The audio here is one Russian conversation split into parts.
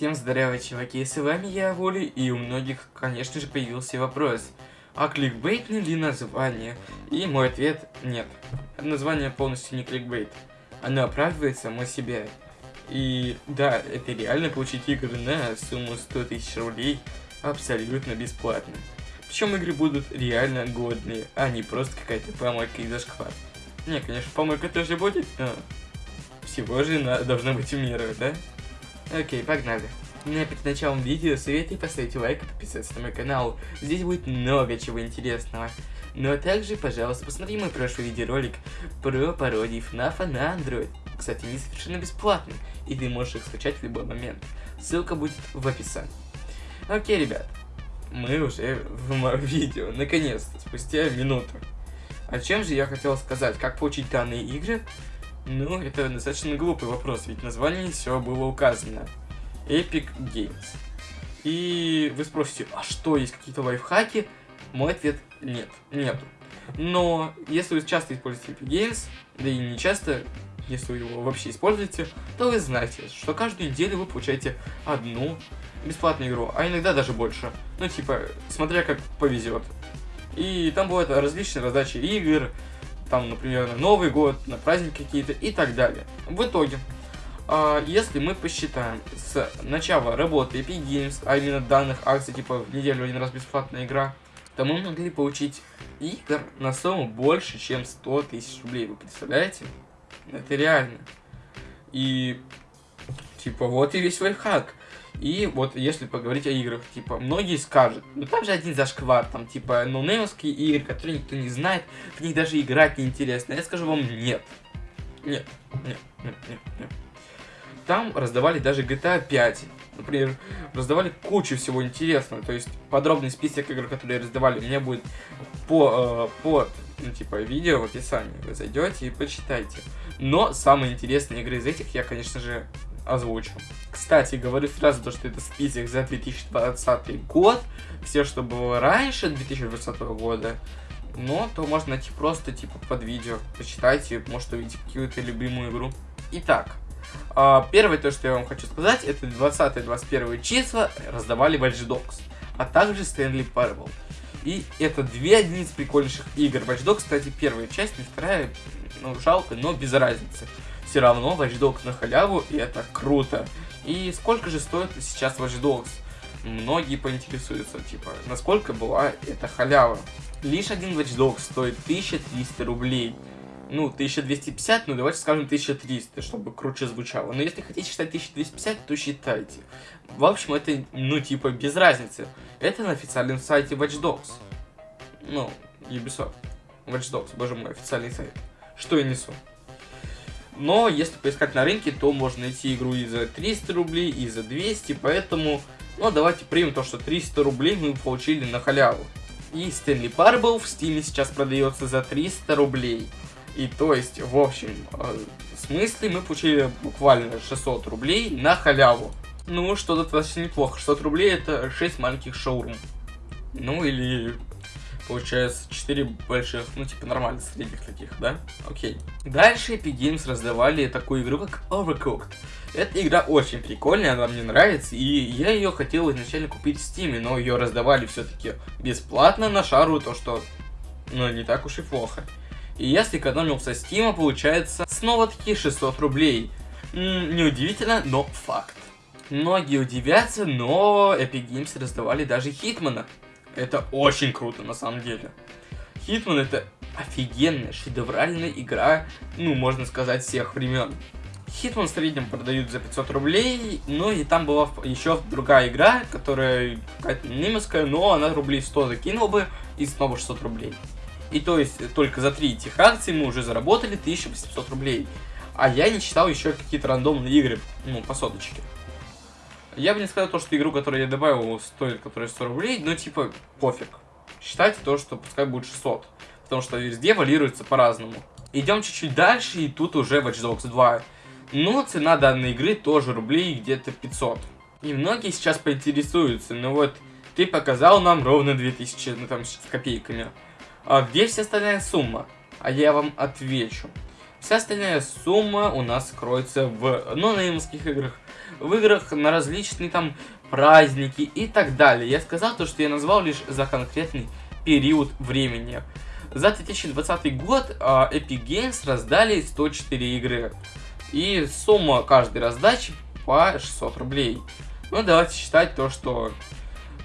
Всем здорово, чуваки, с вами я, Воли, и у многих, конечно же, появился вопрос, а кликбейтное ли название? И мой ответ – нет. Название полностью не кликбейт. Оно оправдывает само себя. И да, это реально получить игры на сумму 100 тысяч рублей абсолютно бесплатно. Причем игры будут реально годные, а не просто какая-то помойка и зашквар. Не, конечно, помойка тоже будет, но всего же должно быть в меру, да? Окей, погнали. А перед началом видео советую поставить лайк и подписаться на мой канал. Здесь будет много чего интересного. Ну а также, пожалуйста, посмотри мой прошлый видеоролик про пародии FNAF на Android. Кстати, они совершенно бесплатные, и ты можешь их скачать в любой момент. Ссылка будет в описании. Окей, ребят, мы уже в видео, наконец-то, спустя минуту. О чем же я хотел сказать? Как получить данные игры? Ну, это достаточно глупый вопрос, ведь название все было указано. Epic Games. И вы спросите, а что, есть какие-то лайфхаки? Мой ответ – нет, нету. Но если вы часто используете Epic Games, да и не часто, если вы его вообще используете, то вы знаете, что каждую неделю вы получаете одну бесплатную игру, а иногда даже больше. Ну, типа, смотря как повезет. И там бывают различные раздачи игр, там, например, на Новый год, на праздники какие-то и так далее. В итоге, э, если мы посчитаем с начала работы Epic Games, а именно данных акций, типа в неделю один раз бесплатная игра, то мы могли получить игр на сумму больше, чем 100 тысяч рублей. Вы представляете? Это реально. И, типа, вот и весь лайфхак. И вот если поговорить о играх, типа, многие скажут, ну там же один зашквар, там, типа, ноунеймовские игры, которые никто не знает, в них даже играть неинтересно. Я скажу вам, нет. Нет, нет, нет, нет, нет. Там раздавали даже GTA 5. Например, раздавали кучу всего интересного. То есть подробный список игр, которые раздавали, меня будет по, э, под, ну, типа, видео в описании. Вы зайдете и почитайте. Но самые интересные игры из этих я, конечно же, озвучу. Кстати, говорю сразу, то, что это список за 2020 год. Все, что было раньше 2020 года, но то можно найти просто типа под видео. Почитайте, может увидите какую-то любимую игру. Итак, а, первое то, что я вам хочу сказать, это 20-21 числа раздавали Watch Dogs, а также Stanley Parable. И это две одни из прикольнейших игр. Watch Dogs, кстати, первая часть, и вторая, ну, жалко, но без разницы все равно Watch Dogs на халяву, и это круто. И сколько же стоит сейчас Watch Dogs? Многие поинтересуются, типа, насколько была эта халява. Лишь один Watch Dogs стоит 1300 рублей. Ну, 1250, ну давайте скажем 1300, чтобы круче звучало. Но если хотите считать 1250, то считайте. В общем, это, ну, типа, без разницы. Это на официальном сайте Watch Dogs. Ну, Ubisoft. Watch Dogs, боже мой, официальный сайт. Что я несу? Но если поискать на рынке, то можно найти игру и за 300 рублей, и за 200, поэтому, ну, давайте примем то, что 300 рублей мы получили на халяву. И Stanley Parable в Steam сейчас продается за 300 рублей. И то есть, в общем, э, смысле мы получили буквально 600 рублей на халяву. Ну, что-то достаточно неплохо. 600 рублей это 6 маленьких шоурум. Ну, или Получается 4 больших, ну типа нормальных средних таких, да? Окей. Дальше Epic Games раздавали такую игру, как Overcooked. Эта игра очень прикольная, она мне нравится, и я ее хотел изначально купить в Steam, но ее раздавали все-таки бесплатно на шару, то что, ну, не так уж и плохо. И я сэкономил со Steam, получается, снова-таки 600 рублей. Неудивительно, но факт. Многие удивятся, но Epic Games раздавали даже Хитмана. Это очень круто, на самом деле. Хитман это офигенная, шедевральная игра, ну, можно сказать, всех времен. Хитман в среднем продают за 500 рублей, ну и там была еще другая игра, которая какая-то немецкая, но она рублей 100 закинула бы и снова 600 рублей. И то есть только за три этих акции мы уже заработали 1800 рублей. А я не читал еще какие-то рандомные игры, ну, по соточке. Я бы не сказал то, что игру, которую я добавил, стоит, которая 100 рублей, но типа пофиг. Считайте то, что пускай будет 600. Потому что везде валируется по-разному. Идем чуть-чуть дальше, и тут уже Watch Dogs 2. Но цена данной игры тоже рублей где-то 500. И многие сейчас поинтересуются, ну вот, ты показал нам ровно 2000, ну там с копейками. А где вся остальная сумма? А я вам отвечу. Вся остальная сумма у нас кроется в нонеймских играх, в играх на различные там праздники и так далее. Я сказал то, что я назвал лишь за конкретный период времени. За 2020 год uh, Epic Games раздали 104 игры. И сумма каждой раздачи по 600 рублей. Ну, давайте считать то, что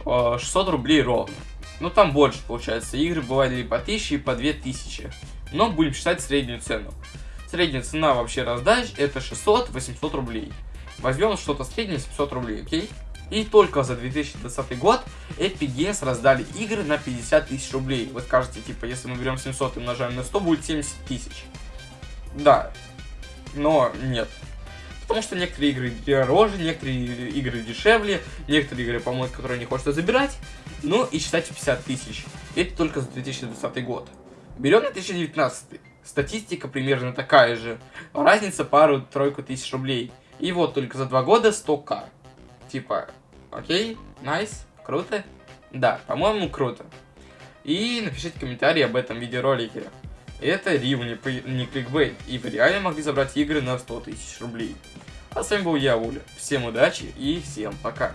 uh, 600 рублей ровно. Ну, там больше, получается. Игры бывали по 1000 и по 2000. Но будем считать среднюю цену. Средняя цена вообще раздач это 600-800 рублей. Возьмем что-то среднее 700 рублей, окей? И только за 2020 год Epic Games раздали игры на 50 тысяч рублей. Вы скажете, типа, если мы берем 700 и умножаем на 100, будет 70 тысяч. Да, но нет. Потому что некоторые игры дороже, некоторые игры дешевле, некоторые игры, по-моему, которые не хочется забирать. Ну и считайте 50 тысяч. Это только за 2020 год. Берем на 2019. Статистика примерно такая же. Разница пару-тройку тысяч рублей. И вот только за два года 100к. Типа, окей, найс, круто? Да, по-моему, круто. И напишите комментарий об этом видеоролике. Это не, не кликбейт, и вы реально могли забрать игры на 100 тысяч рублей. А с вами был я, Уля. Всем удачи и всем пока.